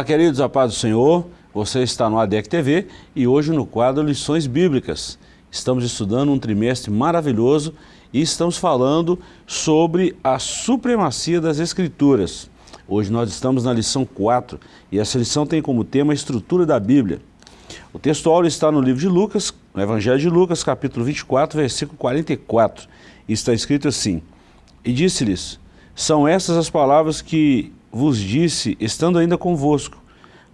Olá, queridos, a paz do Senhor. Você está no ADEC TV e hoje no quadro Lições Bíblicas. Estamos estudando um trimestre maravilhoso e estamos falando sobre a supremacia das Escrituras. Hoje nós estamos na lição 4 e essa lição tem como tema a estrutura da Bíblia. O texto áureo está no livro de Lucas, no Evangelho de Lucas, capítulo 24, versículo 44. E está escrito assim, E disse-lhes, são essas as palavras que vos disse, estando ainda convosco,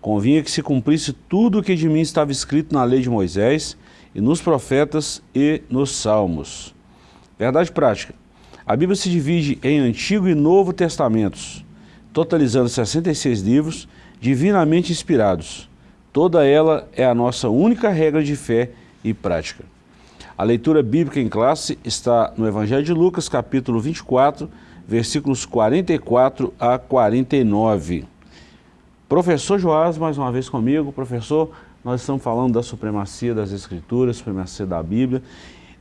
convinha que se cumprisse tudo o que de mim estava escrito na lei de Moisés, e nos profetas e nos salmos. Verdade prática. A Bíblia se divide em Antigo e Novo Testamentos, totalizando 66 livros, divinamente inspirados. Toda ela é a nossa única regra de fé e prática. A leitura bíblica em classe está no Evangelho de Lucas, capítulo 24, versículos 44 a 49. Professor Joás, mais uma vez comigo. Professor, nós estamos falando da supremacia das Escrituras, supremacia da Bíblia.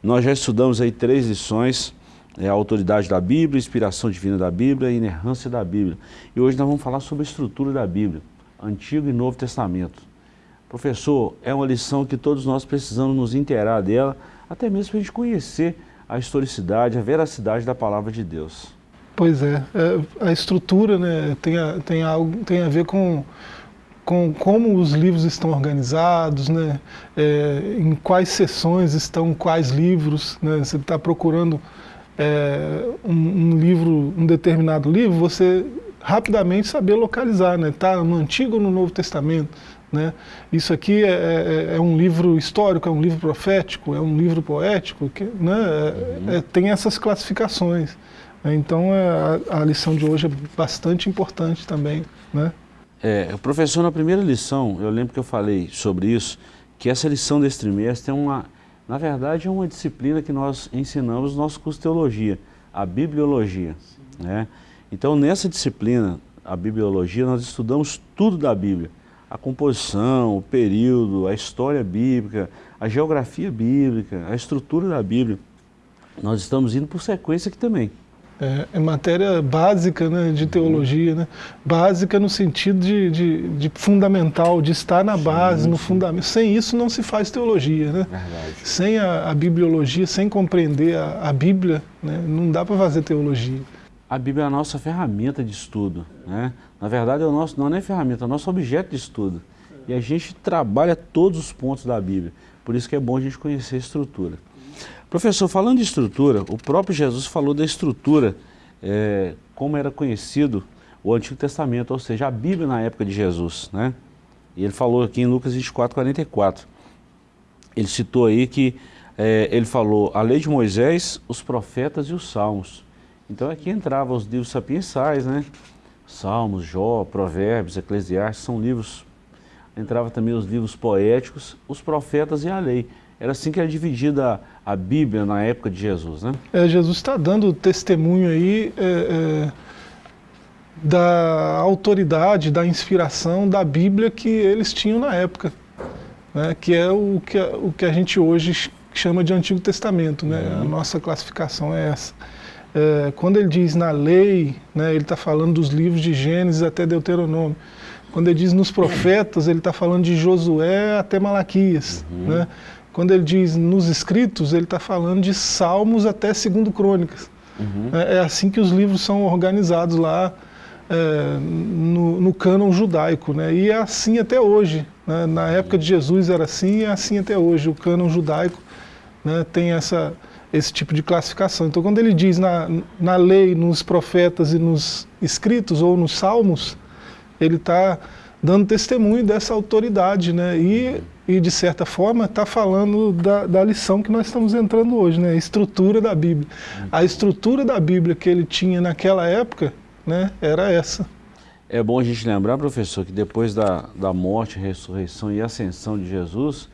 Nós já estudamos aí três lições, é, a autoridade da Bíblia, inspiração divina da Bíblia e inerrância da Bíblia. E hoje nós vamos falar sobre a estrutura da Bíblia, Antigo e Novo Testamento. Professor, é uma lição que todos nós precisamos nos inteirar dela, até mesmo para a gente conhecer a historicidade, a veracidade da palavra de Deus. Pois é, é, a estrutura né, tem, a, tem, algo, tem a ver com, com como os livros estão organizados, né, é, em quais sessões estão quais livros. Né, você está procurando é, um, um, livro, um determinado livro, você rapidamente saber localizar, está né, no Antigo ou no Novo Testamento. Né? Isso aqui é, é, é, um livro histórico, é um livro profético, é um livro poético, que, né, é, uhum. É, tem essas classificações. Então é, a, a, lição de hoje é bastante importante também. Né? É, professor, na primeira lição, eu lembro que eu falei sobre isso, que essa lição desse trimestre é uma, na verdade, é uma disciplina que nós ensinamos no nosso curso de teologia, a bibliologia. Né? Então nessa disciplina, a bibliologia, nós estudamos tudo da Bíblia. A composição, o período, a história bíblica, a geografia bíblica, a estrutura da Bíblia. Nós estamos indo por sequência aqui também. É, é, matéria básica né, de teologia, né? básica no sentido de, de, de fundamental, de estar na base, sim, no fundamento. Sem isso não se faz teologia. Né? Sem a, a, bibliologia, sem compreender a, a Bíblia, né, não dá para fazer teologia. A Bíblia é a nossa ferramenta de estudo. Né? Na verdade, é o nosso, não é ferramenta, é o nosso objeto de estudo. E a gente trabalha todos os pontos da Bíblia. Por isso que é bom a gente conhecer a estrutura. Professor, falando de estrutura, o próprio Jesus falou da estrutura, é, como era conhecido o Antigo Testamento, ou seja, a Bíblia na época de Jesus. Né? E ele falou aqui em Lucas 24, 44. Ele citou aí que é, ele falou a lei de Moisés, os profetas e os salmos. Então aqui entravam os livros sapiensais, né? Salmos, Jó, Provérbios, Eclesiastes, são livros. Entrava também os livros poéticos, os profetas e a lei. Era assim que era dividida a, a Bíblia na época de Jesus, né? É, Jesus está dando testemunho aí é, é, da autoridade, da inspiração da Bíblia que eles tinham na época, né? que é o que, o que a gente hoje chama de Antigo Testamento, né? Uhum. A nossa classificação é essa. É, quando ele diz na lei, né, ele está falando dos livros de Gênesis até Deuteronômio. Quando ele diz nos profetas, ele está falando de Josué até Malaquias. Uhum. Né? Quando ele diz nos escritos, ele está falando de Salmos até Segundo Crônicas. Uhum. É, é, assim que os livros são organizados lá é, no, no cânon judaico. Né? E é assim até hoje. Né? Na época de Jesus era assim e é assim até hoje. O cânon judaico né, tem essa, esse tipo de classificação. Então quando ele diz na, na lei, nos profetas e nos escritos ou nos salmos, ele está dando testemunho dessa autoridade, né? E, e de certa forma está falando da, da, lição que nós estamos entrando hoje, né? A estrutura da Bíblia. A estrutura da Bíblia que ele tinha naquela época, né? Era essa. É bom a gente lembrar, professor, que depois da, da morte, ressurreição e ascensão de Jesus,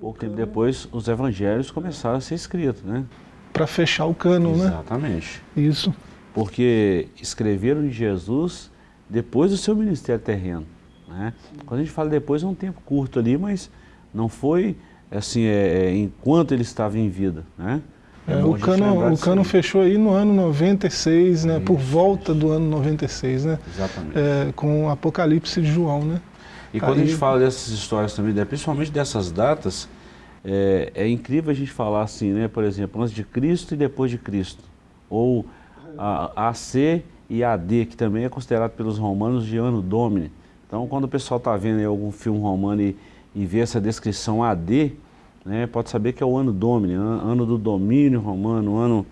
pouco tempo depois os evangelhos começaram a ser escritos, né? Para fechar o cano, né? Exatamente. Isso. Porque escreveram de Jesus depois do seu ministério terreno. Né? Quando a gente fala depois, é um tempo curto ali, mas não foi assim, é, é, enquanto ele estava em vida. Né? É, o cano, o cano fechou aí no ano 96, né, por volta do ano 96, né? Exatamente. É, com o Apocalipse de João, né? E quando aí... a gente fala dessas histórias também, né, principalmente dessas datas, é, é, incrível a gente falar assim, né? Por exemplo, antes de Cristo e depois de Cristo. Ou a AC e AD, que também é considerado pelos romanos de ano domini. Então, quando o pessoal está vendo algum filme romano e, e vê essa descrição AD, né, pode saber que é o ano domini, ano do domínio romano, ano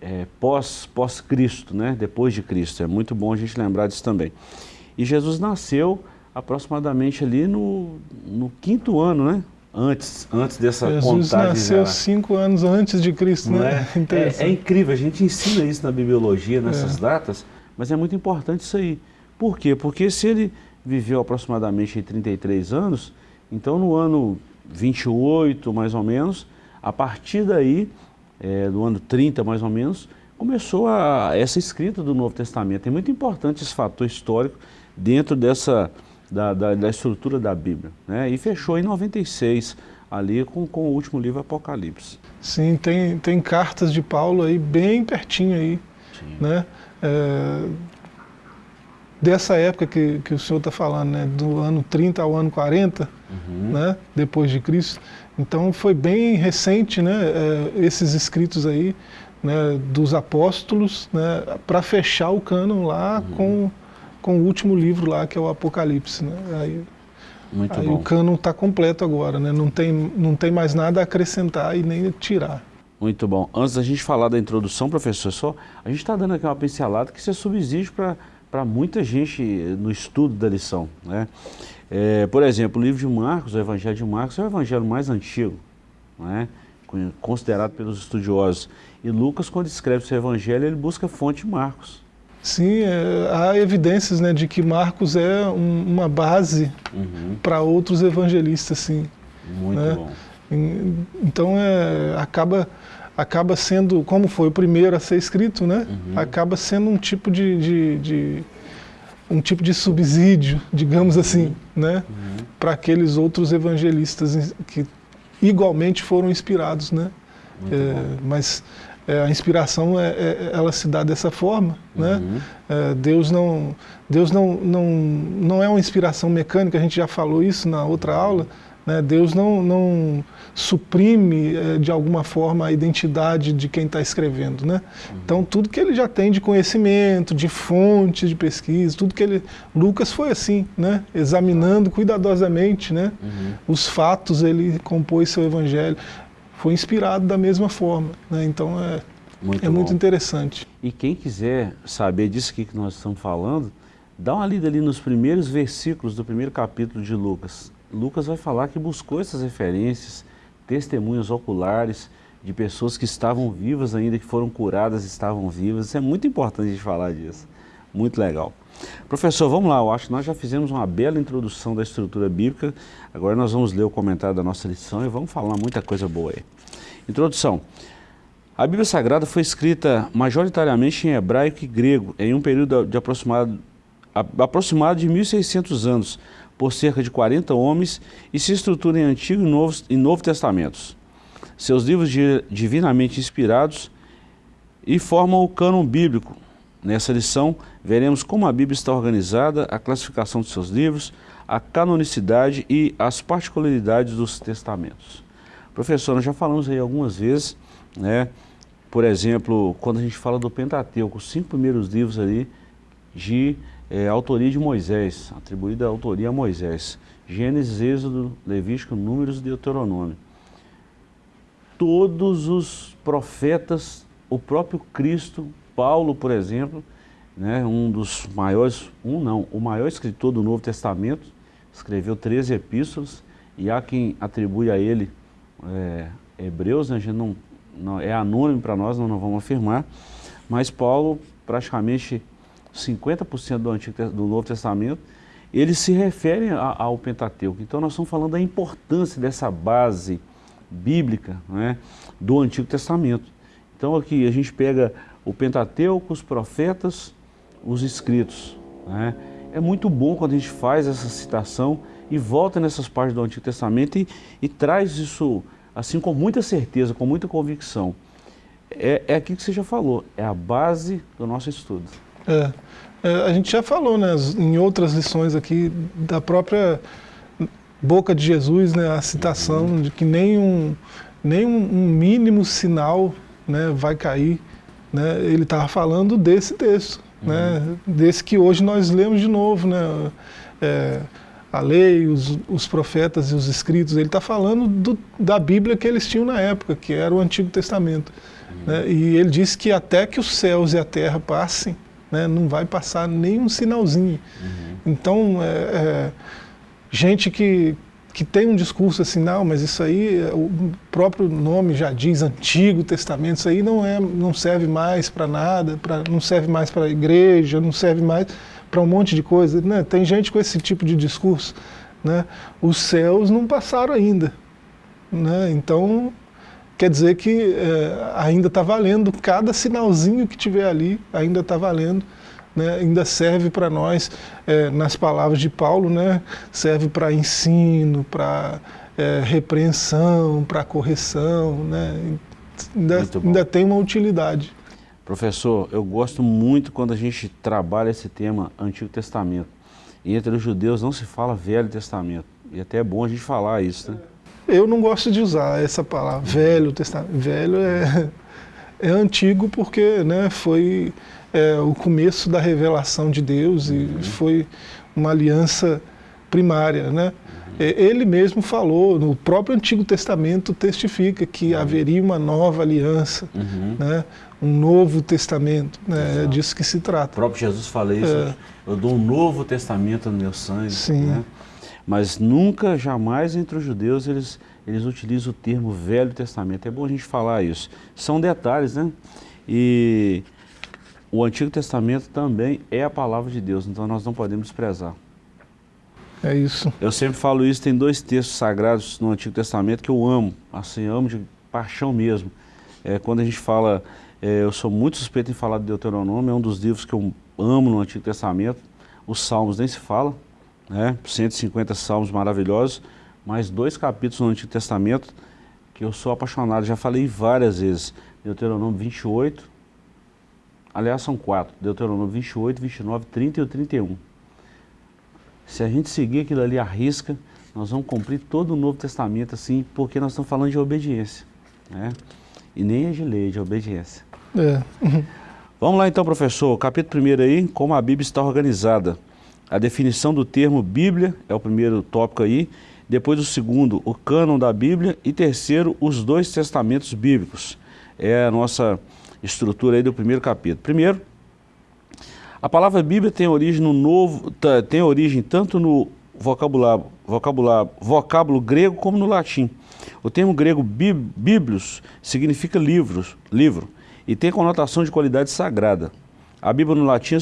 é, pós, pós-Cristo, né, depois de Cristo. É muito bom a gente lembrar disso também. E Jesus nasceu aproximadamente ali no, no quinto ano, né? Antes, antes dessa Jesus contagem. Jesus nasceu cinco anos antes de Cristo, Não né? É? É, é, incrível, a gente ensina isso na bibliologia, nessas é. datas, mas é muito importante isso aí. Por quê? Porque se ele viveu aproximadamente 33 anos, então no ano 28, mais ou menos, a partir daí, é, do ano 30, mais ou menos, começou a, essa escrita do Novo Testamento. É muito importante esse fator histórico dentro dessa da, da, da estrutura da Bíblia. Né? E fechou em 96, ali com, com o último livro Apocalipse. Sim, tem, tem cartas de Paulo aí bem pertinho aí, Sim. né? É, dessa época que, que o senhor está falando, né? do ano 30 ao ano 40, uhum. né? depois de Cristo. Então foi bem recente né? É, esses escritos aí né? dos apóstolos né? para fechar o cânon lá uhum. com com o último livro lá, que é o Apocalipse. Né? Aí, Muito aí bom. o cânon está completo agora, né? não, tem, não tem mais nada a acrescentar e nem tirar. Muito bom. Antes da gente falar da introdução, professor, só, a gente está dando aqui uma pincelada que isso é subsídio para muita gente no estudo da lição. Né? É, por exemplo, o livro de Marcos, o Evangelho de Marcos, é o evangelho mais antigo, né? considerado pelos estudiosos. E Lucas, quando escreve seu evangelho, ele busca a fonte de Marcos. Sim, é, há evidências né, de que Marcos é um, uma base uhum. para outros evangelistas, sim. Muito né? bom. Então é, acaba, acaba sendo, como foi o primeiro a ser escrito, né? Uhum. Acaba sendo um tipo de, de, de, um tipo de subsídio, digamos assim, uhum. né? Uhum. Para aqueles outros evangelistas que igualmente foram inspirados, né? É, mas é, a inspiração é, é, ela se dá dessa forma, né? uhum. né? Deus não Deus não, não não é uma inspiração mecânica. A gente já falou isso na outra aula. Né? Deus não não suprime é, de alguma forma a identidade de quem está escrevendo, né? Então tudo que ele já tem de conhecimento, de fontes de pesquisa, tudo que ele Lucas foi assim, né? Examinando cuidadosamente, né? Uhum. Os fatos ele compôs seu evangelho foi inspirado da mesma forma. Né? Então é muito, é muito interessante. E quem quiser saber disso que nós estamos falando, dá uma lida ali nos primeiros versículos do primeiro capítulo de Lucas. Lucas vai falar que buscou essas referências, testemunhas oculares de pessoas que estavam vivas ainda, que foram curadas, estavam vivas. Isso é muito importante gente falar disso. Muito legal. Professor, vamos lá, eu acho que nós já fizemos uma bela introdução da estrutura bíblica, agora nós vamos ler o comentário da nossa lição e vamos falar muita coisa boa aí. Introdução. A Bíblia Sagrada foi escrita majoritariamente em hebraico e grego, em um período de aproximado, aproximado de 1.600 anos, por cerca de 40 homens, e se estrutura em Antigo e Novo, e Novo Testamentos. Seus livros divinamente inspirados e formam o cânon bíblico, Nessa lição, veremos como a Bíblia está organizada, a classificação de seus livros, a canonicidade e as particularidades dos testamentos. Professor, nós já falamos aí algumas vezes, né? por exemplo, quando a gente fala do Pentateuco, os cinco primeiros livros ali de é, autoria de Moisés, atribuída a autoria a Moisés. Gênesis, Êxodo, Levítico, Números e Deuteronômio. Todos os profetas, o próprio Cristo Paulo, por exemplo, né, um dos maiores, um não, o maior escritor do Novo Testamento, escreveu 13 epístolas, e há quem atribui a ele é, Hebreus, né, não, não, é anônimo para nós, não, não vamos afirmar, mas Paulo, praticamente 50% do, Antigo, do Novo Testamento, eles se referem ao Pentateuco. Então nós estamos falando da importância dessa base bíblica né, do Antigo Testamento. Então aqui a gente pega o Pentateuco, os profetas, os escritos. Né? É muito bom quando a gente faz essa citação e volta nessas partes do Antigo Testamento e, e traz isso assim com muita certeza, com muita convicção. é, é aquilo que você já falou, é a base do nosso estudo. É, é, a gente já falou né, em outras lições aqui da própria boca de Jesus, né, a citação uhum. de que nem um, nem um, mínimo sinal né, vai cair. Né, ele estava falando desse texto, uhum. né, desse que hoje nós lemos de novo. Né, é, a lei, os, os, profetas e os escritos, ele está falando do, da Bíblia que eles tinham na época, que era o Antigo Testamento. Uhum. Né? E ele disse que até que os céus e a terra passem, né, não vai passar nenhum sinalzinho. Uhum. Então, é, é, gente que, que tem um discurso assim, não, mas isso aí, o próprio nome já diz Antigo Testamento, isso aí não, é, não serve mais para nada, pra, não serve mais para a igreja, não serve mais para um monte de coisa. Né? Tem gente com esse tipo de discurso. Né? Os céus não passaram ainda. Né? Então, quer dizer que é, ainda está valendo, cada sinalzinho que tiver ali ainda está valendo. Né, ainda serve para nós, é, nas palavras de Paulo, né, serve para ensino, para é, repreensão, para correção, né, ainda, ainda tem uma utilidade. Professor, eu gosto muito quando a gente trabalha esse tema Antigo Testamento. E entre os judeus não se fala Velho Testamento. E até é bom a gente falar isso, né? Eu não gosto de usar essa palavra, Velho Testamento. Velho é, é antigo porque né, foi é, o começo da revelação de Deus e uhum. foi uma aliança primária, né? Uhum. Ele mesmo falou, no próprio Antigo Testamento testifica que uhum. haveria uma nova aliança, uhum. né? um novo testamento, né? é disso que se trata. O próprio Jesus fala isso, é. eu dou um novo testamento no meu sangue. Sim. Né? Mas nunca, jamais entre os judeus eles, eles utilizam o termo Velho Testamento. É bom a gente falar isso. São detalhes, né? E o Antigo Testamento também é a palavra de Deus, então nós não podemos desprezar. É isso. Eu sempre falo isso, tem dois textos sagrados no Antigo Testamento que eu amo, assim, amo de paixão mesmo. É, quando a gente fala é, eu sou muito suspeito em falar de Deuteronômio, é um dos livros que eu amo no Antigo Testamento. Os Salmos nem se fala, né? 150 salmos maravilhosos, mas dois capítulos no Antigo Testamento que eu sou apaixonado, já falei várias vezes. Deuteronômio 28, aliás são quatro, Deuteronômio 28, 29, 30 e o 31. Se a gente seguir aquilo ali à risca, nós vamos cumprir todo o Novo Testamento assim, porque nós estamos falando de obediência. Né? E nem é de lei, é de obediência. É. Vamos lá então, professor. Capítulo 1 aí, como a Bíblia está organizada. A definição do termo Bíblia é o primeiro tópico aí. Depois o segundo, o cânon da Bíblia. E terceiro, os dois testamentos bíblicos. É a nossa estrutura aí do primeiro capítulo. Primeiro, a palavra Bíblia tem origem no novo, tem origem tanto no vocabulário, vocabulário, vocábulo grego como no latim. O termo grego bíblios significa livros, livro e tem conotação de qualidade sagrada. A Bíblia no latim é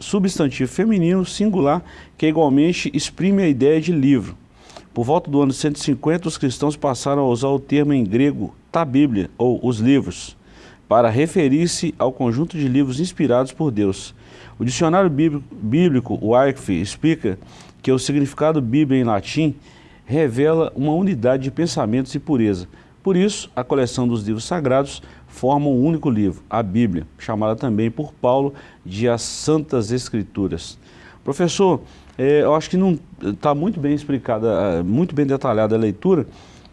substantivo feminino singular que igualmente exprime a ideia de livro. Por volta do ano 150, os cristãos passaram a usar o termo em grego ta Bíblia, ou os livros, para referir-se ao conjunto de livros inspirados por Deus. O dicionário bíblico, Arcf, explica que o significado Bíblia em latim revela uma unidade de pensamentos e pureza. Por isso, a coleção dos livros sagrados forma um único livro, a Bíblia, chamada também por Paulo de as Santas Escrituras. Professor, é, eu acho que não está muito bem explicada, é, muito bem detalhada a leitura,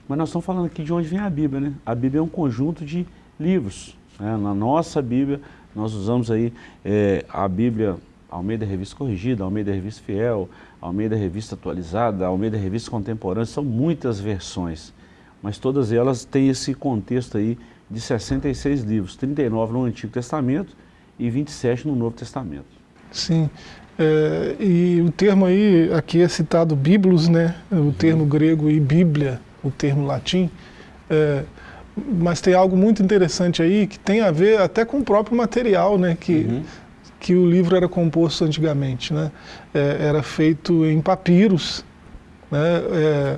mas nós estamos falando aqui de onde vem a Bíblia, né? A Bíblia é um conjunto de livros. Né? Na nossa Bíblia, nós usamos aí é, a Bíblia Almeida Revista Corrigida, Almeida Revista Fiel, Almeida Revista Atualizada, Almeida Revista Contemporânea, são muitas versões, mas todas elas têm esse contexto aí de 66 livros, 39 no Antigo Testamento e 27 no Novo Testamento. Sim, é, e o termo aí, aqui é citado Biblos, né, o termo grego e Bíblia, o termo latim, é, mas tem algo muito interessante aí que tem a ver até com o próprio material, né, que uhum que o livro era composto antigamente. Né? É, era feito em papiros. Né? É,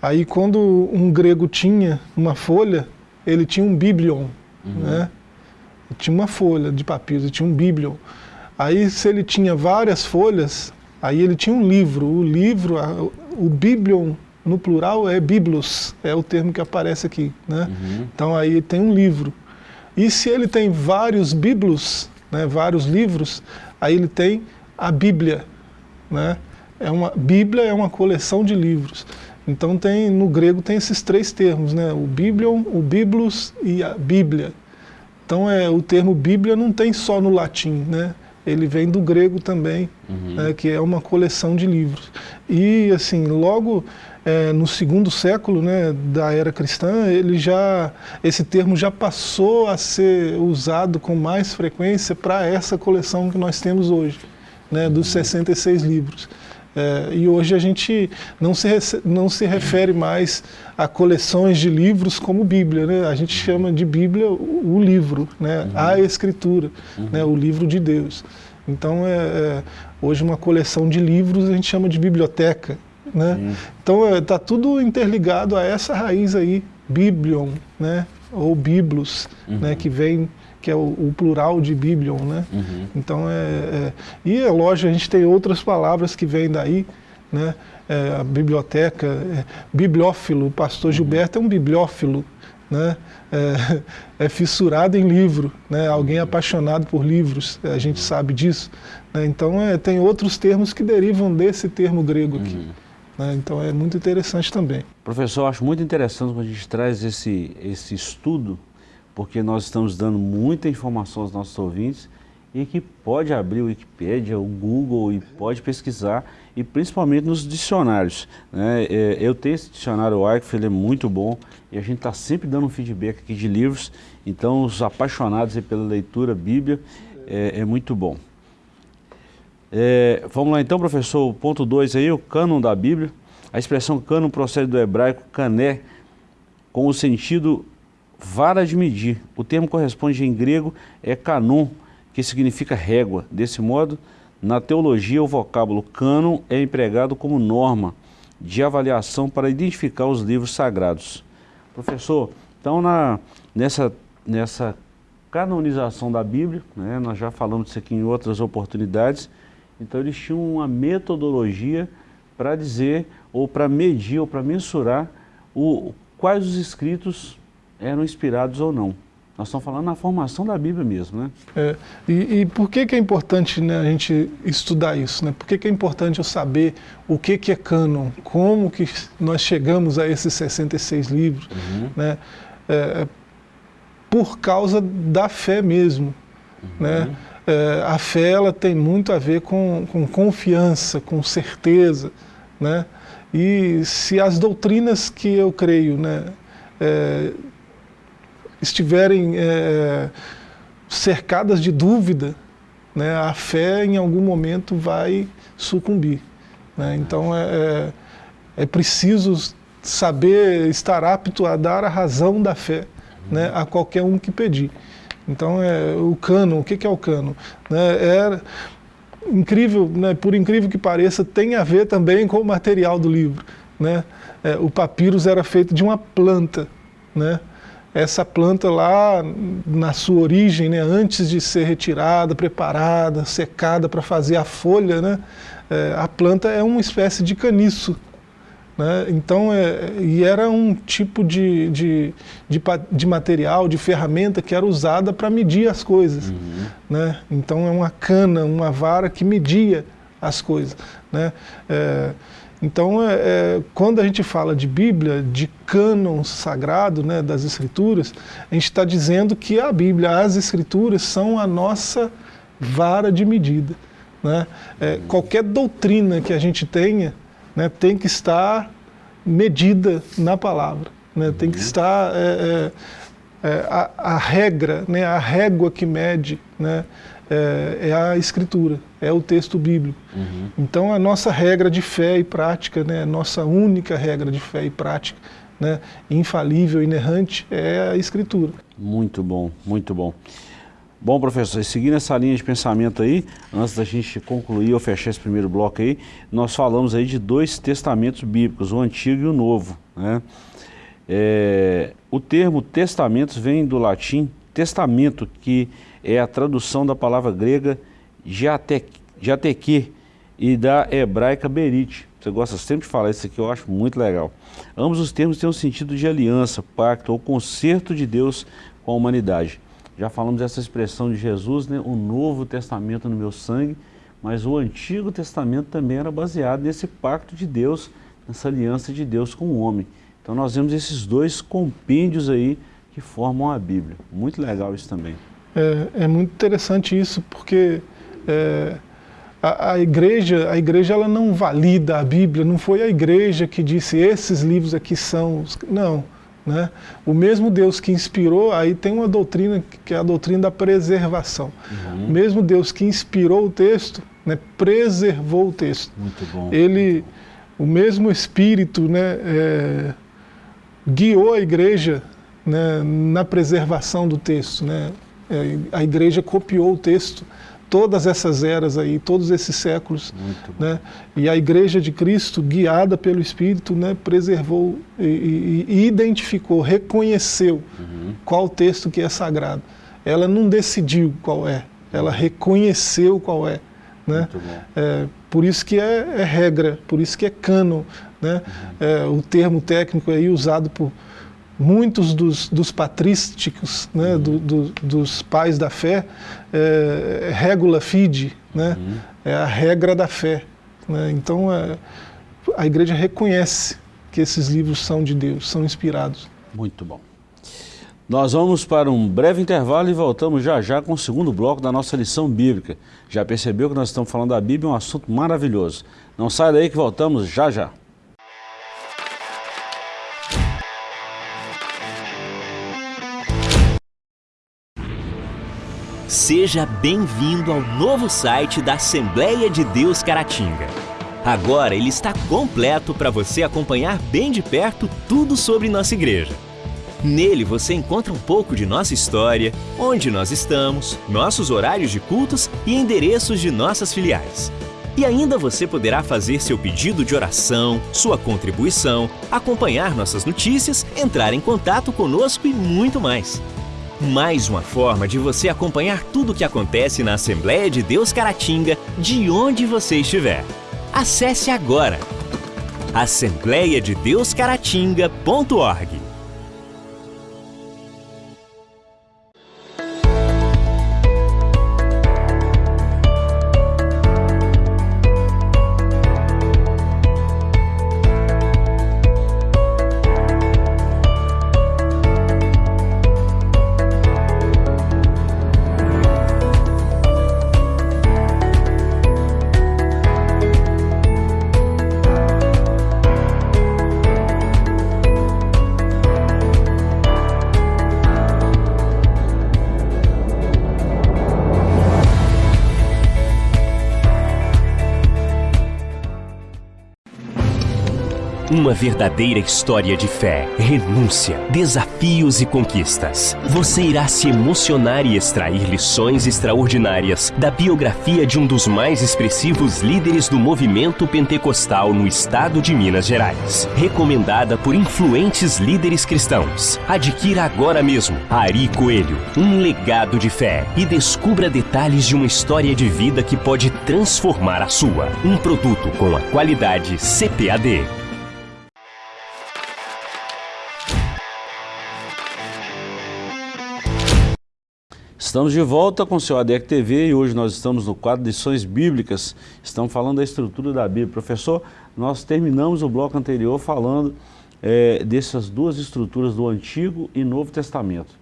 aí quando um grego tinha uma folha, ele tinha um biblion. Uhum. Né? Tinha uma folha de papiro, tinha um biblion. Aí se ele tinha várias folhas, aí ele tinha um livro. O livro, o biblion no plural é biblos, é o termo que aparece aqui. Né? Uhum. Então aí tem um livro. E se ele tem vários biblos, né, vários livros, aí ele tem a Bíblia. Né? É uma, Bíblia é uma coleção de livros. Então tem, no grego tem esses três termos, né? o Biblion, o Biblos e a Bíblia. Então é, o termo Bíblia não tem só no latim, né? ele vem do grego também, uhum. né, que é uma coleção de livros. E assim, logo é, no segundo século né, da era cristã, ele já, esse termo já passou a ser usado com mais frequência para essa coleção que nós temos hoje, né, dos 66 livros. É, e hoje a gente não se, não se refere mais a coleções de livros como Bíblia, né? a gente chama de Bíblia o, o livro, né? Uhum. a Escritura, uhum. né? o livro de Deus. Então, é, é, hoje uma coleção de livros a gente chama de biblioteca. Né? Uhum. Então, está é, tudo interligado a essa raiz aí, Biblion, né? ou Biblos, né? Uhum. que vem que é o, o, plural de Biblion, né? Uhum. Então é, é, e é lógico a gente tem outras palavras que vêm daí, né? É, a biblioteca, é, bibliófilo, o pastor uhum. Gilberto é um bibliófilo, né? É, é, fissurado em livro, né? Alguém uhum. apaixonado por livros, a gente uhum. sabe disso. Né? Então é, tem outros termos que derivam desse termo grego aqui. Uhum. Né? Então é muito interessante também. Professor, acho muito interessante quando a gente traz esse, esse estudo porque nós estamos dando muita informação aos nossos ouvintes e que pode abrir o Wikipedia, o Google e pode pesquisar, e principalmente nos dicionários. Né? É, eu tenho esse dicionário Wycliffe, ele é muito bom, e a gente está sempre dando um feedback aqui de livros, então os apaixonados pela leitura, Bíblia, é, é muito bom. É, vamos lá então, professor, ponto 2 aí, o cânon da Bíblia. A expressão cânon procede do hebraico cané, com o sentido vara de medir. O termo corresponde em grego é canon, que significa régua. Desse modo, na teologia, o vocábulo cânon é empregado como norma de avaliação para identificar os livros sagrados. Professor, então na, nessa, nessa canonização da Bíblia, né, nós já falamos disso aqui em outras oportunidades, então eles tinham uma metodologia para dizer, ou para medir, ou para mensurar o, quais os escritos eram inspirados ou não. Nós estamos falando na formação da Bíblia mesmo, né? É, e, e, por que, que é importante né, a gente estudar isso? Né? Por que, que é importante eu saber o que, que é cânon? Como que nós chegamos a esses 66 livros? Uhum. Né? É, por causa da fé mesmo. Uhum. Né? É, a fé ela tem muito a ver com, com confiança, com certeza. Né? E se as doutrinas que eu creio né, é, estiverem é, cercadas de dúvida, né, a fé em algum momento vai sucumbir. Né? Então é, é, é preciso saber estar apto a dar a razão da fé né, a qualquer um que pedir. Então é, o cano, o que, é o cano? Né, é incrível, né, por incrível que pareça, tem a ver também com o material do livro. Né? É, o papyrus era feito de uma planta, né? Essa planta lá na sua origem, né, antes de ser retirada, preparada, secada para fazer a folha, né, é, a planta é uma espécie de caniço. Né, então, é, e era um tipo de, de, de, de, material, de ferramenta que era usada para medir as coisas. Uhum. Né, então é uma cana, uma vara que media as coisas. Né, é, então, é, é, quando a gente fala de Bíblia, de cânon sagrado né, das Escrituras, a gente está dizendo que a Bíblia, as Escrituras, são a nossa vara de medida. Né? É, qualquer doutrina que a gente tenha né, tem que estar medida na palavra, né? tem que uhum. estar é, é, é, a, a, regra, né, a régua que mede, né, é, é, a escritura, é o texto bíblico. Uhum. Então a nossa regra de fé e prática, né, nossa única regra de fé e prática, né, infalível, inerrante, é a escritura. Muito bom, muito bom. Bom, professor, seguindo essa linha de pensamento aí, antes da gente concluir ou fechar esse primeiro bloco aí, nós falamos aí de dois testamentos bíblicos, o Antigo e o Novo. Né? É, o termo testamentos vem do latim testamento, que é a tradução da palavra grega jateque e da hebraica berit. Você gosta sempre de falar isso aqui, eu acho muito legal. Ambos os termos têm um sentido de aliança, pacto ou conserto de Deus com a humanidade. Já falamos dessa expressão de Jesus, né? o Novo Testamento no meu sangue, mas o Antigo Testamento também era baseado nesse pacto de Deus, nessa aliança de Deus com o homem. Então nós vemos esses dois compêndios aí que formam a Bíblia. Muito legal isso também. É, é muito interessante isso, porque é, a, a, igreja, a igreja ela não valida a Bíblia, não foi a igreja que disse esses livros aqui são... Não, né? O mesmo Deus que inspirou, aí tem uma doutrina que é a doutrina da preservação. Uhum. O mesmo Deus que inspirou o texto, né, preservou o texto. Muito bom. Ele, o mesmo Espírito né, é, guiou a igreja né, na preservação do texto. Né? É, a igreja copiou o texto todas essas eras aí, todos esses séculos. Né? E a Igreja de Cristo, guiada pelo Espírito, né, preservou e, e, identificou, reconheceu uhum. qual texto que é sagrado. Ela não decidiu qual é, ela reconheceu qual é. Né? É, por isso que é, é, regra, por isso que é cano. Né? Uhum. É, o termo técnico aí usado por muitos dos, dos patrísticos, né, uhum. do, do, dos pais da fé, é, regula fide, né, uhum. é a regra da fé. Né, então é, a igreja reconhece que esses livros são de Deus, são inspirados. Muito bom. Nós vamos para um breve intervalo e voltamos já já com o segundo bloco da nossa lição bíblica. Já percebeu que nós estamos falando da Bíblia, é um assunto maravilhoso. Não sai daí que voltamos já já. Seja bem-vindo ao novo site da Assembleia de Deus Caratinga. Agora ele está completo para você acompanhar bem de perto tudo sobre nossa igreja. Nele você encontra um pouco de nossa história, onde nós estamos, nossos horários de cultos e endereços de nossas filiais. E ainda você poderá fazer seu pedido de oração, sua contribuição, acompanhar nossas notícias, entrar em contato conosco e muito mais. Mais uma forma de você acompanhar tudo o que acontece na Assembleia de Deus Caratinga, de onde você estiver. Acesse agora assembleiadedeuscaratinga.org Uma verdadeira história de fé, renúncia, desafios e conquistas. Você irá se emocionar e extrair lições extraordinárias da biografia de um dos mais expressivos líderes do movimento pentecostal no estado de Minas Gerais. Recomendada por influentes líderes cristãos. Adquira agora mesmo Ari Coelho, um legado de fé e descubra detalhes de uma história de vida que pode transformar a sua. Um produto com a qualidade CPAD. Estamos de volta com o seu ADEC TV e hoje nós estamos no quadro de lições bíblicas. Estamos falando da estrutura da Bíblia. Professor, nós terminamos o bloco anterior falando é, dessas duas estruturas do Antigo e Novo Testamento.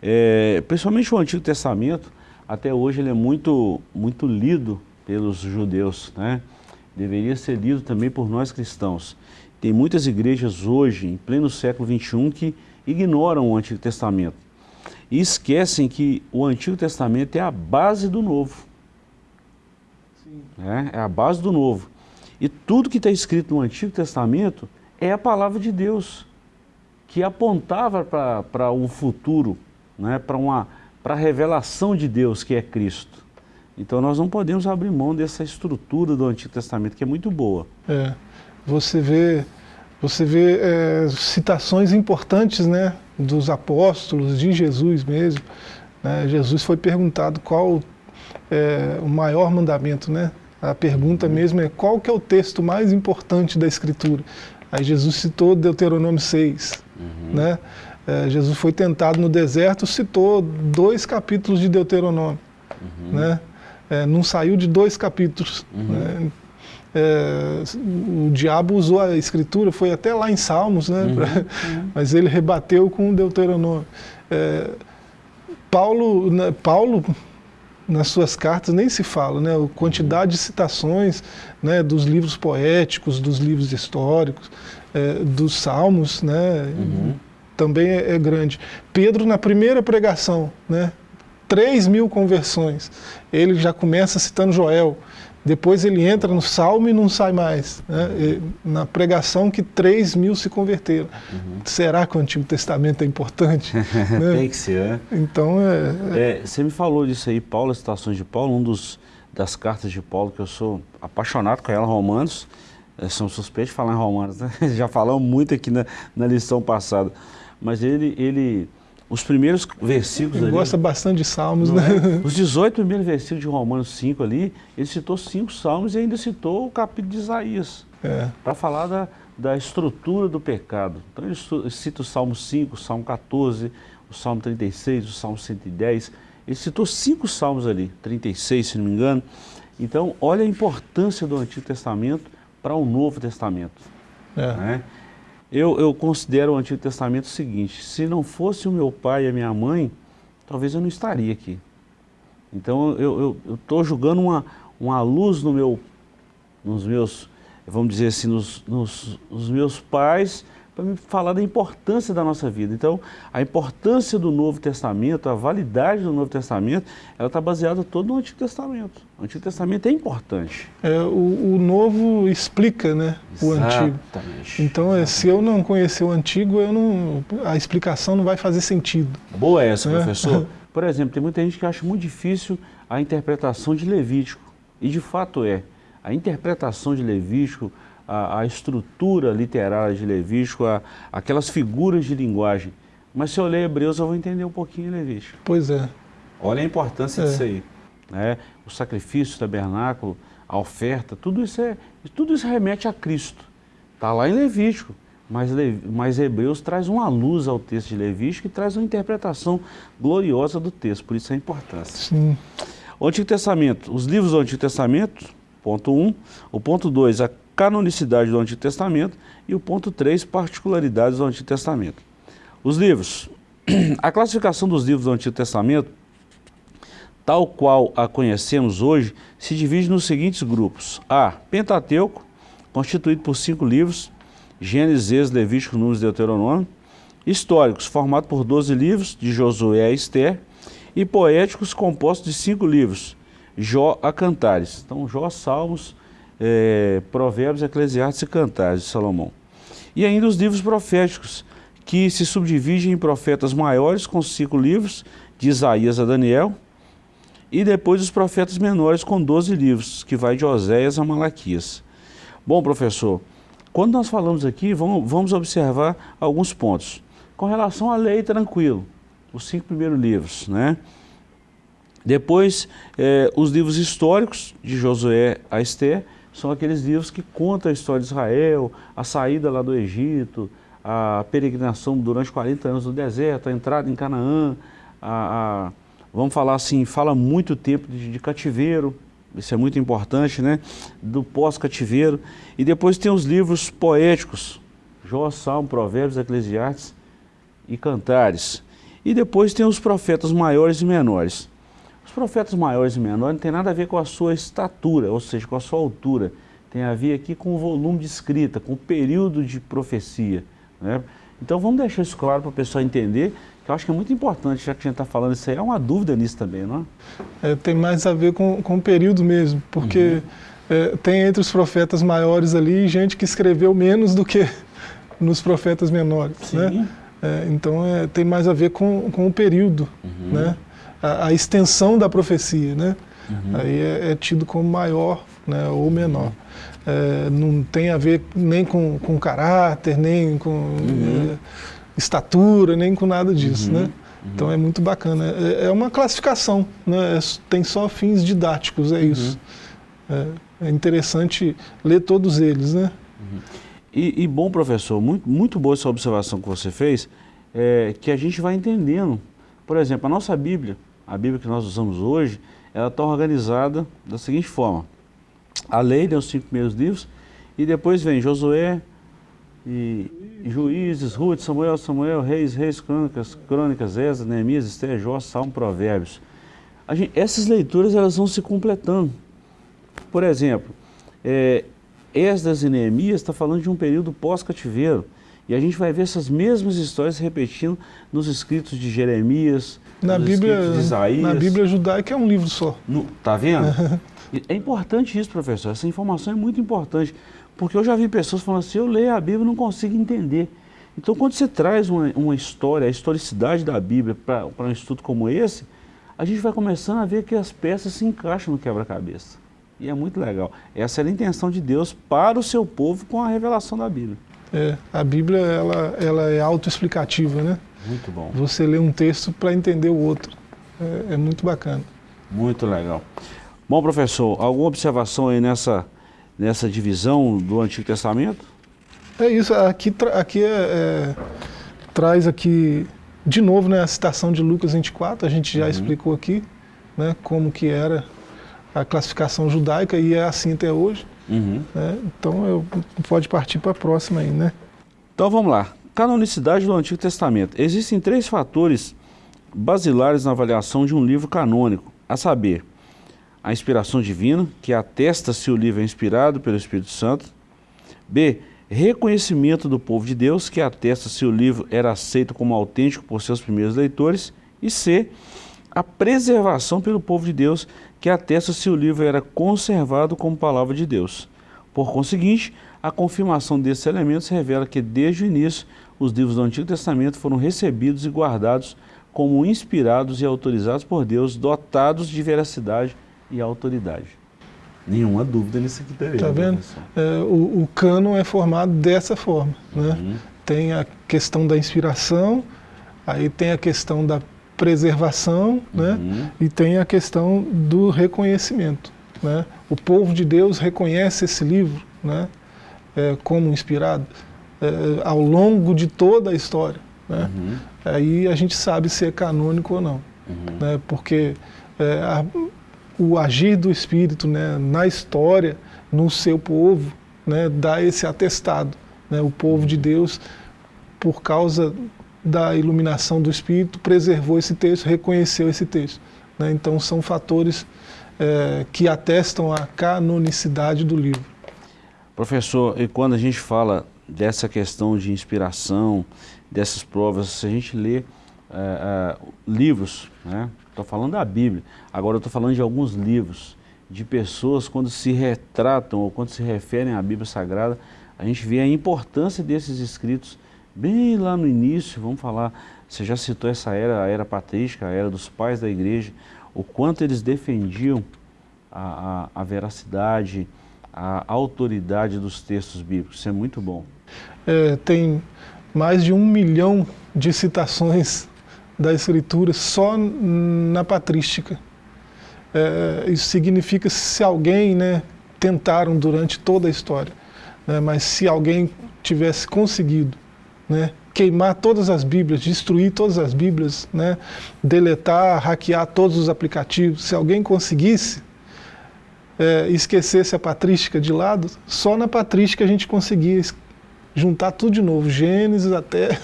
É, principalmente o Antigo Testamento, até hoje ele é muito, muito lido pelos judeus, né? Deveria ser lido também por nós cristãos. Tem muitas igrejas hoje, em pleno século XXI, que ignoram o Antigo Testamento e esquecem que o Antigo Testamento é a base do Novo. É, é a base do Novo. E tudo que está escrito no Antigo Testamento é a palavra de Deus, que apontava para um futuro, né, para a revelação de Deus, que é Cristo. Então nós não podemos abrir mão dessa estrutura do Antigo Testamento, que é muito boa. É, você vê, você vê é, citações importantes, né, dos apóstolos, de Jesus mesmo. Né? Jesus foi perguntado qual é, o maior mandamento, né? A pergunta mesmo é qual que é o texto mais importante da Escritura. Aí Jesus citou Deuteronômio 6, uhum. né? é, Jesus foi tentado no deserto, citou dois capítulos de Deuteronômio. Uhum. Né? É, não saiu de dois capítulos. Uhum. Né? É, o diabo usou a escritura, foi até lá em Salmos, né? Uhum. Pra, uhum. mas ele rebateu com o Deuteronômio. É, Paulo, né, Paulo, nas suas cartas, nem se fala, né? A quantidade de citações né, dos livros poéticos, dos livros históricos, é, dos salmos, né? Uhum. Também é, é grande. Pedro, na primeira pregação, né? 3 mil conversões. Ele já começa citando Joel. Depois ele entra no salmo e não sai mais. Né? na pregação que 3 mil se converteram. Uhum. Será que o Antigo Testamento é importante? né? Tem que ser, né? Então é, é... é, Você me falou disso aí, Paulo, as citações de Paulo, um dos das cartas de Paulo, que eu sou apaixonado com ela, Romanos. É, são suspeitos de falar em Romanos, né? Já falamos muito aqui na, na lição passada. Mas ele, ele os primeiros versículos ele ali, gosta bastante de salmos, né? É? Os 18 primeiros versículos de Romanos 5 ali, ele citou cinco salmos e ainda citou o capítulo de Isaías. É. Para falar da, da estrutura do pecado. Então ele cita o Salmo 5, o Salmo 14, o Salmo 36, o Salmo 110. Ele citou cinco salmos ali, 36 se não me engano. Então olha a importância do Antigo Testamento para o Novo Testamento. É. Né? Eu, eu considero o Antigo Testamento o seguinte, se não fosse o meu pai e a minha mãe, talvez eu não estaria aqui. Então eu estou jogando uma, uma luz no meu, nos meus, vamos dizer assim, nos, nos, nos meus pais para me falar da importância da nossa vida. Então, a importância do Novo Testamento, a validade do Novo Testamento, ela está baseada todo no Antigo Testamento. O Antigo Testamento é importante. É, o, o Novo explica né, o Antigo. Então, é, se eu não conhecer o Antigo, eu não, a explicação não vai fazer sentido. Boa essa, é. professor. Por exemplo, tem muita gente que acha muito difícil a interpretação de Levítico. E de fato é. A interpretação de Levítico, a, a estrutura literária de Levítico, a, aquelas figuras de linguagem. Mas se eu ler Hebreus, eu vou entender um pouquinho Levítico. Pois é. Olha a importância é. disso aí. Né? O sacrifício, o tabernáculo, a oferta, tudo isso, é, tudo isso remete a Cristo. Está lá em Levítico. Mas, mas Hebreus traz uma luz ao texto de Levítico e traz uma interpretação gloriosa do texto, por isso a importância. Sim. O Antigo Testamento, os livros do Antigo Testamento, ponto 1. Um. O ponto 2, a canonicidade do Antigo Testamento e o ponto 3, particularidades do Antigo Testamento. Os livros. A classificação dos livros do Antigo Testamento, tal qual a conhecemos hoje, se divide nos seguintes grupos. A. Pentateuco, constituído por cinco livros, Gênesis, Levítico, Números e Deuteronômio. Históricos, formado por 12 livros, de Josué a Esther. E poéticos, compostos de cinco livros, Jó a Cantares. Então, Jó, Salmos, é, Provérbios, Eclesiastes e Cantares de Salomão. E ainda os livros proféticos, que se subdividem em profetas maiores, com cinco livros, de Isaías a Daniel, e depois os profetas menores, com 12 livros, que vai de Oséias a Malaquias. Bom, professor, quando nós falamos aqui, vamos, vamos observar alguns pontos. Com relação à lei, tranquilo, os cinco primeiros livros, né? Depois, eh, os livros históricos, de Josué a Esther, são aqueles livros que contam a história de Israel, a saída lá do Egito, a peregrinação durante 40 anos no deserto, a entrada em Canaã, a, a vamos falar assim, fala muito tempo de, de, cativeiro, isso é muito importante, né? Do pós-cativeiro. E depois tem os livros poéticos, Jó, Salmo, Provérbios, Eclesiastes e Cantares. E depois tem os profetas maiores e menores. Os profetas maiores e menores não tem nada a ver com a sua estatura, ou seja, com a sua altura. Tem a ver aqui com o volume de escrita, com o período de profecia. Né? Então vamos deixar isso claro para o pessoal entender, que eu acho que é muito importante, já que a gente está falando isso aí, há uma dúvida nisso também, não é? é tem mais a ver com, com o período mesmo, porque uhum. é, tem entre os profetas maiores ali gente que escreveu menos do que nos profetas menores. Sim. Né? É, então é, tem mais a ver com, com o período. Uhum. Né? A, a extensão da profecia, né? Uhum. Aí é, é, tido como maior né, ou menor. É, não tem a ver nem com, com caráter, nem com uhum. é, estatura, nem com nada disso, uhum. né? Uhum. Então é muito bacana. É, é uma classificação, né? É, tem só fins didáticos, é isso. Uhum. É, interessante ler todos eles, né? E, e, bom, professor, muito, muito boa essa observação que você fez. é, que a gente vai entendendo. Por exemplo, a nossa Bíblia, a Bíblia que nós usamos hoje, ela está organizada da seguinte forma. A lei, né, os cinco primeiros livros, e depois vem Josué, e, Juízes, Ruth, Samuel, Samuel, Reis, Reis, Crônicas, Crônicas, Ezra, Neemias, Esther, Jó, Salmo, Provérbios. Gente, essas leituras elas vão se completando. Por exemplo, é, Esdras e Neemias está falando de um período pós-cativeiro. E a gente vai ver essas mesmas histórias repetindo nos escritos de Jeremias, na Bíblia. Na Bíblia judaica é um livro só. No, tá vendo? é importante isso, professor. Essa informação é muito importante. Porque eu já vi pessoas falando assim, eu leio a Bíblia e não consigo entender. Então, quando você traz uma, uma história, a historicidade da Bíblia para um estudo como esse, a gente vai começando a ver que as peças se encaixam no quebra-cabeça. E é muito legal. Essa era a intenção de Deus para o seu povo com a revelação da Bíblia. É, a Bíblia ela, ela é autoexplicativa, né? Muito bom. Você lê um texto para entender o outro. É, é, muito bacana. Muito legal. Bom, professor, alguma observação aí nessa, nessa divisão do Antigo Testamento? É isso, aqui, aqui é, é, traz aqui de novo né, a citação de Lucas 24, a gente já uhum. explicou aqui né, como que era a classificação judaica e é assim até hoje. Uhum. Né? Então eu, pode partir para a próxima aí, né? Então vamos lá. Canonicidade do Antigo Testamento. Existem três fatores basilares na avaliação de um livro canônico, a saber, a inspiração divina, que atesta se o livro é inspirado pelo Espírito Santo. B. Reconhecimento do povo de Deus, que atesta se o livro era aceito como autêntico por seus primeiros leitores. E C. A preservação pelo povo de Deus, que atesta se o livro era conservado como palavra de Deus. Por conseguinte, a confirmação desses elementos revela que, desde o início, os livros do Antigo Testamento foram recebidos e guardados como inspirados e autorizados por Deus, dotados de veracidade e autoridade. Nenhuma dúvida nisso aqui também. Está vendo? É, o, o cânon é formado dessa forma. Né? Uhum. Tem a questão da inspiração, aí tem a questão da preservação né? Uhum. e tem a questão do reconhecimento. Né? O povo de Deus reconhece esse livro né? É, como inspirado é, ao longo de toda a história. Né? Uhum. Aí a gente sabe se é canônico ou não. Uhum. Né? Porque é, a, o agir do Espírito né, na história, no seu povo, né, dá esse atestado. Né? O povo de Deus, por causa da iluminação do Espírito, preservou esse texto, reconheceu esse texto. Né? Então são fatores é, que atestam a canonicidade do livro. Professor, e quando a gente fala dessa questão de inspiração, dessas provas, se a gente lê é, é, livros, né? Estou falando da Bíblia. Agora estou falando de alguns livros, de pessoas quando se retratam ou quando se referem à Bíblia Sagrada, a gente vê a importância desses escritos bem lá no início, vamos falar, você já citou essa era, a era patrística, a era dos pais da igreja, o quanto eles defendiam a, a, a veracidade, a autoridade dos textos bíblicos. Isso é muito bom. É, tem mais de um milhão de citações da Escritura só na patrística. É, isso significa se alguém, né, tentaram durante toda a história, né, mas se alguém tivesse conseguido né, queimar todas as Bíblias, destruir todas as Bíblias, né, deletar, hackear todos os aplicativos, se alguém conseguisse, é, esquecesse a patrística de lado, só na patrística a gente conseguia juntar tudo de novo, Gênesis até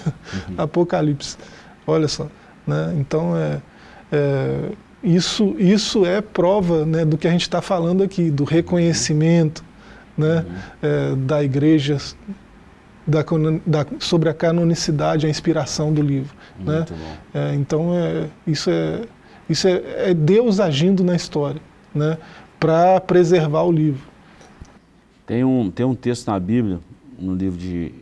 uhum. Apocalipse. Olha só. Né? Então, é, é, isso, isso é prova né, do que a gente está falando aqui, do reconhecimento né, é, da igreja da, da, sobre a canonicidade, a inspiração do livro. né? É, então, é, isso, é, isso é, é Deus agindo na história né, para preservar o livro. Tem um, tem um texto na Bíblia, no livro de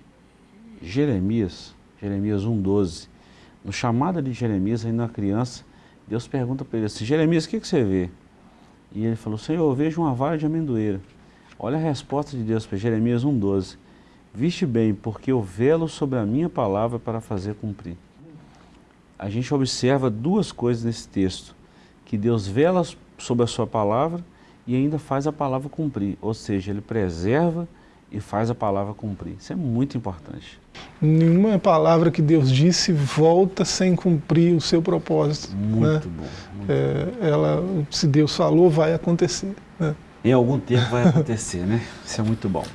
Jeremias, Jeremias 1,12, no chamado de Jeremias, ainda uma criança, Deus pergunta para ele assim, Jeremias, o que, que você vê? E ele falou, Senhor, eu vejo uma vara de amendoeira. Olha a resposta de Deus para Jeremias 1,12. Viste bem, porque eu velo sobre a minha palavra para fazer cumprir. A gente observa duas coisas nesse texto, que Deus vela sobre a sua palavra e ainda faz a palavra cumprir, ou seja, Ele preserva e faz a palavra cumprir. Isso é muito importante. Nenhuma palavra que Deus disse volta sem cumprir o seu propósito. Muito né? bom. Muito É, ela, se Deus falou, vai acontecer. né? Em algum tempo vai acontecer, né? Isso é muito bom.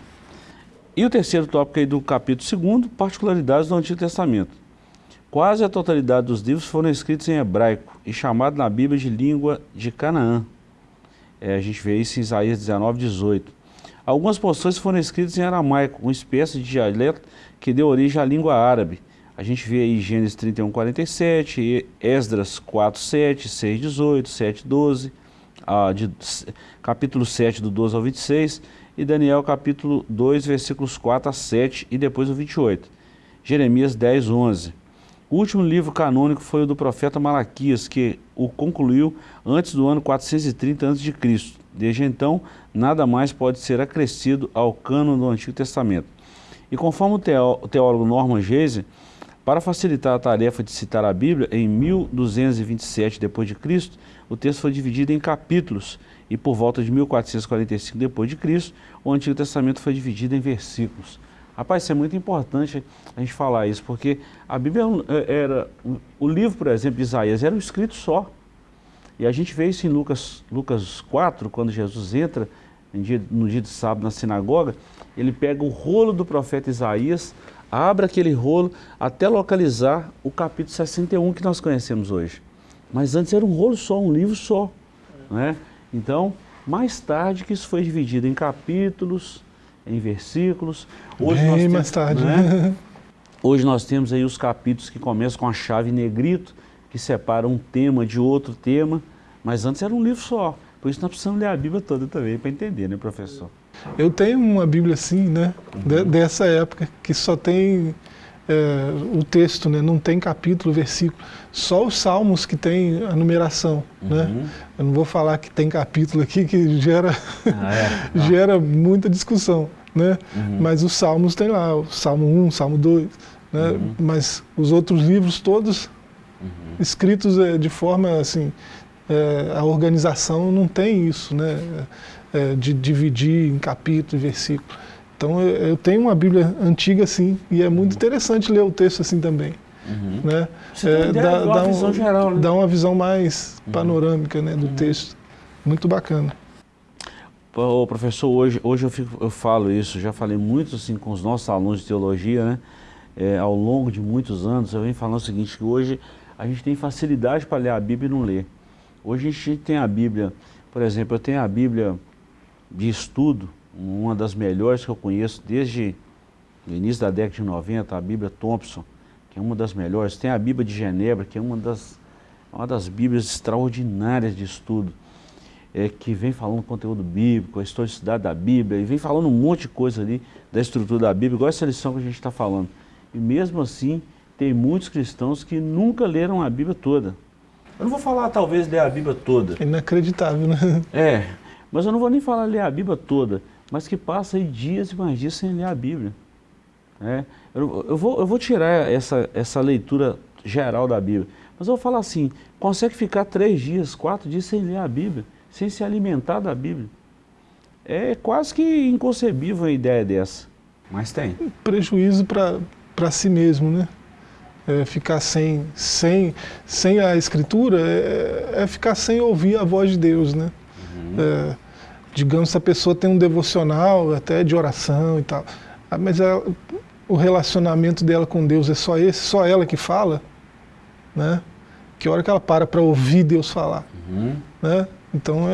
E o terceiro tópico aí do capítulo 2, particularidades do Antigo Testamento. Quase a totalidade dos livros foram escritos em hebraico e chamados na Bíblia de língua de Canaã. É, a gente vê isso em Isaías 19, 18. Algumas porções foram escritas em aramaico, uma espécie de dialeto que deu origem à língua árabe. A gente vê aí Gênesis 31, 47, e Esdras 4, 7, 6, 18, 7, 12, ah, de, capítulo 7, do 12 ao 26, e Daniel capítulo 2, versículos 4 a 7 e depois o 28. Jeremias 10, 11. O último livro canônico foi o do profeta Malaquias, que o concluiu antes do ano 430 a.C. Desde então, nada mais pode ser acrescido ao cânon do Antigo Testamento. E conforme o teólogo Norman Geise, para facilitar a tarefa de citar a Bíblia, em 1227 d.C., o texto foi dividido em capítulos e por volta de 1445 d.C., o Antigo Testamento foi dividido em versículos. Rapaz, isso é muito importante a gente falar isso, porque a Bíblia era, o livro, por exemplo, de Isaías, era um escrito só. E a gente vê isso em Lucas, Lucas 4, quando Jesus entra dia, no dia de sábado na sinagoga, ele pega o rolo do profeta Isaías, abre aquele rolo até localizar o capítulo 61 que nós conhecemos hoje. Mas antes era um rolo só, um livro só. Né? Então, mais tarde que isso foi dividido em capítulos, em versículos. Hoje Bem nós temos, mais tarde. Né? Hoje nós temos aí os capítulos que começam com a chave negrito, que separa um tema de outro tema, mas antes era um livro só. Por isso nós precisamos ler a Bíblia toda também, para entender, né, professor? Eu tenho uma Bíblia assim, né, uhum. dessa época, que só tem é, o texto, né, não tem capítulo, versículo. Só os salmos que tem a numeração. Né? Uhum. Né? Eu não vou falar que tem capítulo aqui, que gera, ah, é? gera muita discussão. Né? Uhum. Mas os salmos tem lá, o Salmo 1, Salmo 2. Né? Uhum. Mas os outros livros todos uhum. escritos é, de forma assim, é, a organização não tem isso, né? De dividir em capítulo e versículo. Então eu, eu, tenho uma Bíblia antiga assim, e é muito interessante ler o texto assim também. Uhum. Né? É, dá, dá, uma um, geral, né? dá uma visão mais uhum. panorâmica né, do uhum. texto. Muito bacana. Ô, professor, hoje, hoje eu, fico, eu falo isso, já falei muito assim com os nossos alunos de teologia, né? É, ao longo de muitos anos, eu venho falando o seguinte, que hoje a gente tem facilidade para ler a Bíblia e não ler. Hoje a gente tem a Bíblia, por exemplo, eu tenho a Bíblia de estudo, uma das melhores que eu conheço desde o início da década de 90, a Bíblia Thompson, que é uma das melhores. Tem a Bíblia de Genebra, que é uma das, uma das Bíblias extraordinárias de estudo, é, que vem falando conteúdo bíblico, a historicidade da Bíblia, e vem falando um monte de coisa ali da estrutura da Bíblia, igual essa lição que a gente está falando. E mesmo assim, tem muitos cristãos que nunca leram a Bíblia toda. Eu não vou falar, talvez, ler a Bíblia toda. Inacreditável, né? É, mas eu não vou nem falar ler a Bíblia toda, mas que passa aí dias e mais dias sem ler a Bíblia. É, eu, eu, vou, eu vou tirar essa, essa leitura geral da Bíblia, mas eu vou falar assim, consegue ficar três dias, quatro dias sem ler a Bíblia, sem se alimentar da Bíblia. É quase que inconcebível uma ideia dessa, mas tem. Prejuízo para si mesmo, né? É, ficar sem, sem, sem a escritura é, é, ficar sem ouvir a voz de Deus, né? Uhum. É, digamos, se a pessoa tem um devocional, até de oração e tal, ah, mas ela, o relacionamento dela com Deus é só esse, só ela que fala, né? Que hora que ela para para ouvir Deus falar, uhum. né? Então é,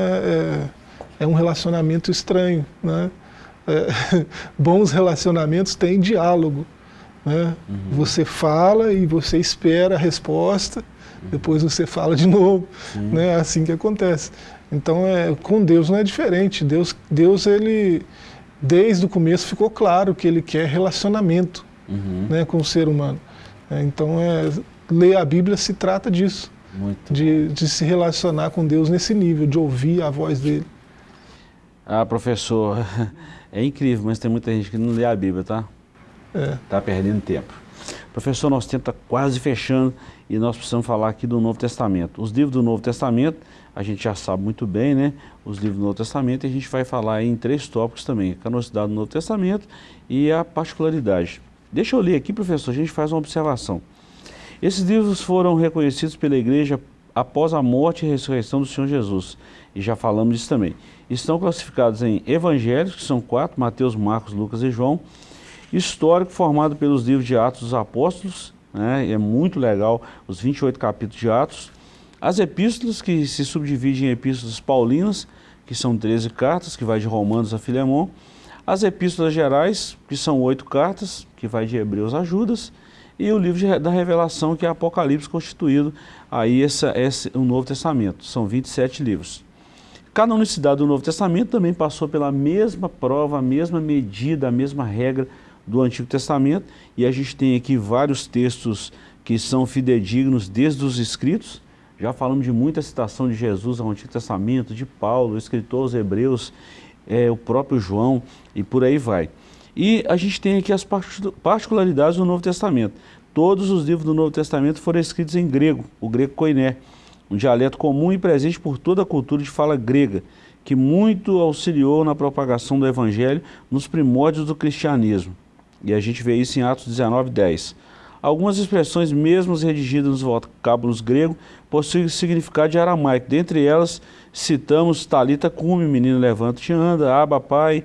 é, é, um relacionamento estranho, né? É, bons relacionamentos têm diálogo, né? Uhum. Você fala e você espera a resposta, uhum. depois você fala de novo. Né? É assim que acontece. Então, é, com Deus não é diferente. Deus, Deus, ele, desde o começo, ficou claro que ele quer relacionamento uhum. né, com o ser humano. É, então, é, ler a Bíblia se trata disso. De, de, se relacionar com Deus nesse nível, de ouvir a voz dele. Ah, professor, é incrível, mas tem muita gente que não lê a Bíblia, tá? É. Tá perdendo tempo. Professor, nosso tempo está quase fechando e nós precisamos falar aqui do Novo Testamento. Os livros do Novo Testamento, a gente já sabe muito bem, né? Os livros do Novo Testamento, e a gente vai falar em três tópicos também, a canosidade do Novo Testamento e a particularidade. Deixa eu ler aqui, professor, a gente faz uma observação. Esses livros foram reconhecidos pela igreja após a morte e ressurreição do Senhor Jesus, e já falamos disso também. Estão classificados em evangelhos, que são quatro, Mateus, Marcos, Lucas e João, histórico formado pelos livros de Atos dos Apóstolos, né, é muito legal os 28 capítulos de Atos, as epístolas, que se subdividem em epístolas paulinas, que são 13 cartas, que vai de Romanos a Filemão, as epístolas gerais, que são oito cartas, que vai de Hebreus a Judas, e o livro da Revelação, que é Apocalipse, constituído aí essa, esse, o Novo Testamento. São 27 livros. Cada unicidade do Novo Testamento também passou pela mesma prova, a mesma medida, a mesma regra do Antigo Testamento, e a gente tem aqui vários textos que são fidedignos desde os escritos, já falamos de muita citação de Jesus ao Antigo Testamento, de Paulo, o escritor aos Hebreus, é, o próprio João, e por aí vai. E a gente tem aqui as particularidades do Novo Testamento. Todos os livros do Novo Testamento foram escritos em grego, o grego koiné, um dialeto comum e presente por toda a cultura de fala grega, que muito auxiliou na propagação do Evangelho nos primórdios do cristianismo. E a gente vê isso em Atos 19, 10. Algumas expressões, mesmo redigidas nos vocábulos grego, possuem significado de aramaico. Dentre elas, citamos Talita cume, menino levanta e anda, aba pai,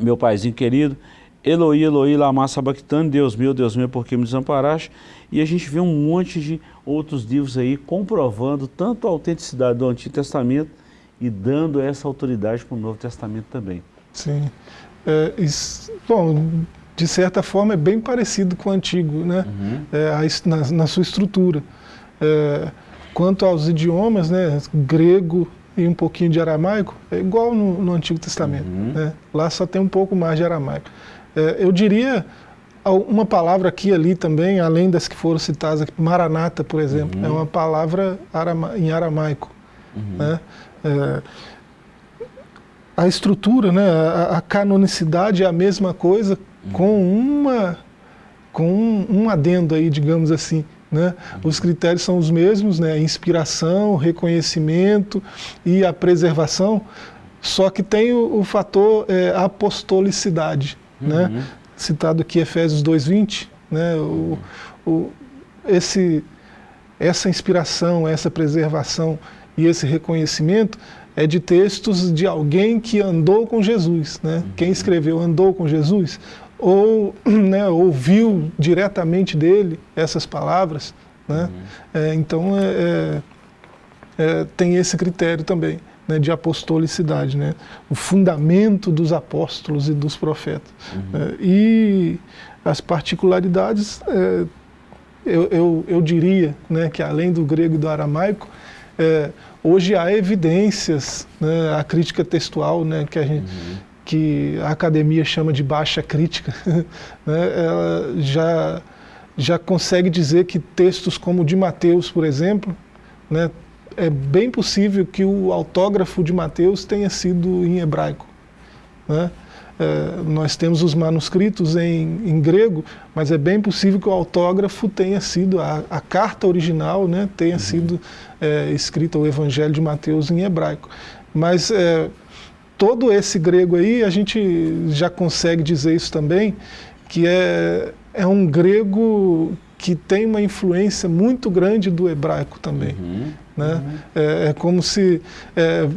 meu paizinho querido, Eloi, Eloi, lama sabachthani, Deus meu, Deus meu, por que me desamparaste? E a gente vê um monte de outros livros aí comprovando tanto a autenticidade do Antigo Testamento e dando essa autoridade para o Novo Testamento também. Sim. É, isso, bom, de certa forma, é bem parecido com o antigo, né? Uhum. É, na, na, sua estrutura. É, quanto aos idiomas, né, grego e um pouquinho de aramaico, é igual no, no Antigo Testamento. Uhum. Né? Lá só tem um pouco mais de aramaico. É, eu diria uma palavra aqui e ali também, além das que foram citadas aqui, maranata, por exemplo, uhum. é uma palavra arama, em aramaico. Uhum. Né? É, a estrutura, né, a, a canonicidade é a mesma coisa, com uma com um, um, adendo aí, digamos assim. Né? Os critérios são os mesmos, né? inspiração, reconhecimento e a preservação, só que tem o, o fator é, apostolicidade, uhum. né? citado aqui Efésios 2.20, né? o, o, esse, essa inspiração, essa preservação e esse reconhecimento é de textos de alguém que andou com Jesus. Né? Quem escreveu andou com Jesus? Ou né, ouviu diretamente dele essas palavras. Né? Uhum. É, então, é, é, é, tem esse critério também né, de apostolicidade, né? o fundamento dos apóstolos e dos profetas. Uhum. É, e as particularidades, é, eu, eu, eu, diria né, que além do grego e do aramaico, hoje há evidências, né, a crítica textual né, que a gente... Uhum que a academia chama de baixa crítica, né, ela já, já consegue dizer que textos como o de Mateus, por exemplo, né, é bem possível que o autógrafo de Mateus tenha sido em hebraico. Né? É, nós temos os manuscritos em, em, grego, mas é bem possível que o autógrafo tenha sido, a, a carta original né, tenha uhum. sido é, escrita, o Evangelho de Mateus em hebraico. Mas é, todo esse grego aí, a gente já consegue dizer isso também, que é, é um grego que tem uma influência muito grande do hebraico também. Uhum, né? Uhum. É, é, como se é,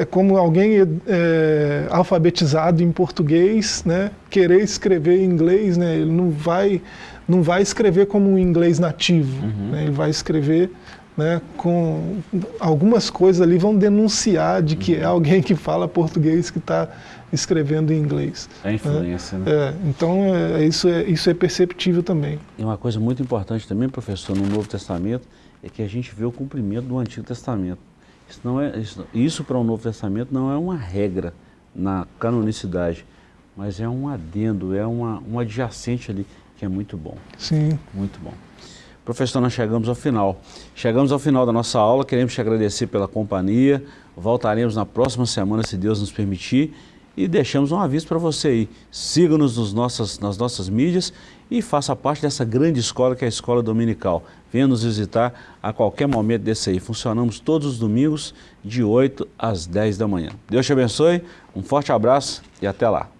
é como alguém é, alfabetizado em português, né, querer escrever em inglês, né, ele não vai não vai escrever como um inglês nativo, uhum. né, ele vai escrever né, com algumas coisas ali vão denunciar de que é uhum. alguém que fala português que está escrevendo em inglês. É influência, né? É, então, é, isso, é, isso é perceptível também. E uma coisa muito importante também, professor, no Novo Testamento, é que a gente vê o cumprimento do Antigo Testamento. Isso, não é, isso, isso para o Novo Testamento não é uma regra na canonicidade, mas é um adendo, é uma, um adjacente ali, que é muito bom. Sim. Muito bom. Professor, nós chegamos ao final. Chegamos ao final da nossa aula, queremos te agradecer pela companhia. Voltaremos na próxima semana, se Deus nos permitir. E deixamos um aviso para você aí. Siga-nos nas nossas, mídias e faça parte dessa grande escola que é a Escola Dominical. Venha nos visitar a qualquer momento desse aí. Funcionamos todos os domingos de 8 às 10 da manhã. Deus te abençoe, um forte abraço e até lá.